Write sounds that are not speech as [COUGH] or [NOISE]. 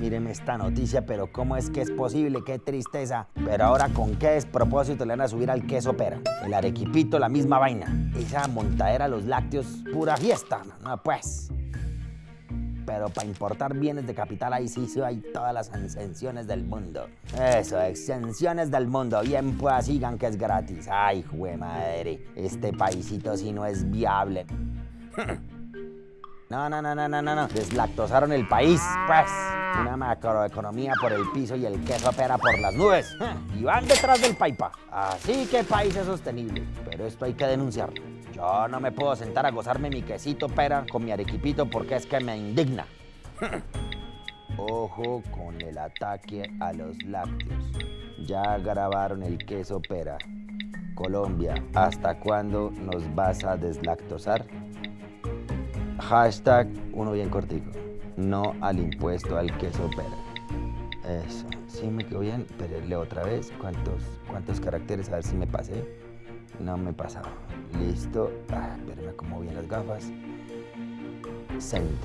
Míreme esta noticia, pero ¿cómo es que es posible? ¡Qué tristeza! Pero ahora, ¿con qué despropósito le van a subir al queso pera? El arequipito, la misma vaina. Esa montadera, los lácteos, pura fiesta. No, pues pero para importar bienes de capital ahí sí hay todas las exenciones del mundo. Eso, exenciones del mundo. Bien pues sigan que es gratis. Ay, jue madre, este paisito sí no es viable. [LAUGHS] No, no, no, no, no, no, no. Deslactosaron el país, pues. Una macroeconomía por el piso y el queso opera por las nubes. [LAUGHS] Y van detrás del paipa. Así que país es sostenible. Pero esto hay que denunciarlo. Yo no me puedo sentar a gozarme mi quesito pera con mi arequipito porque es que me indigna. [LAUGHS] Ojo con el ataque a los lácteos. Ya grabaron el queso pera. Colombia, ¿hasta cuándo nos vas a deslactosar? Hashtag uno bien cortico. No al impuesto al queso pera. Eso, sí me quedó bien, pero otra vez. ¿Cuántos, cuántos caracteres? A ver si me pasé. No me he pasado. Listo. Ah, espérame como bien las gafas. Send.